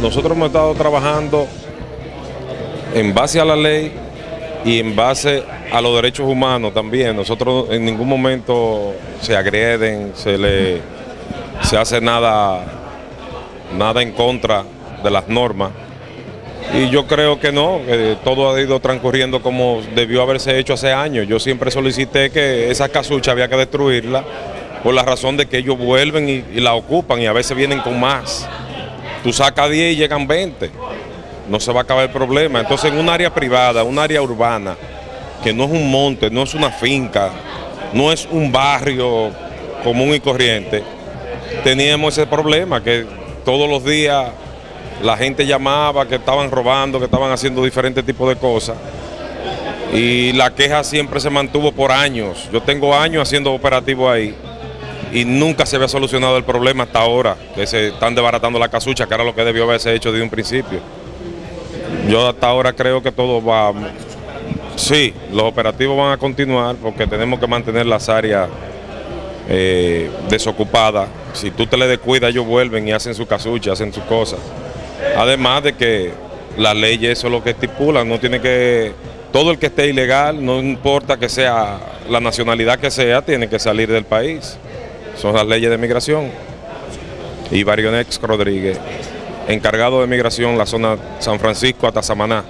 nosotros hemos estado trabajando en base a la ley y en base a los derechos humanos también. Nosotros en ningún momento se agreden, se le se hace nada, nada en contra de las normas. Y yo creo que no, que todo ha ido transcurriendo como debió haberse hecho hace años. Yo siempre solicité que esa casucha había que destruirla por la razón de que ellos vuelven y, y la ocupan y a veces vienen con más. Tú sacas 10 y llegan 20. No se va a acabar el problema. Entonces en un área privada, un área urbana, que no es un monte, no es una finca, no es un barrio común y corriente, teníamos ese problema que todos los días la gente llamaba que estaban robando, que estaban haciendo diferentes tipos de cosas. Y la queja siempre se mantuvo por años. Yo tengo años haciendo operativos ahí y nunca se había solucionado el problema hasta ahora, que se están desbaratando la casucha, que era lo que debió haberse hecho desde un principio. Yo hasta ahora creo que todo va... Sí, los operativos van a continuar porque tenemos que mantener las áreas eh, desocupadas. Si tú te le descuidas, ellos vuelven y hacen su casucha, hacen sus cosas. Además de que las leyes eso es lo que estipulan, no tiene que... Todo el que esté ilegal, no importa que sea la nacionalidad que sea, tiene que salir del país. Son las leyes de migración. Y Barionex Rodríguez, encargado de migración la zona San Francisco hasta Samaná.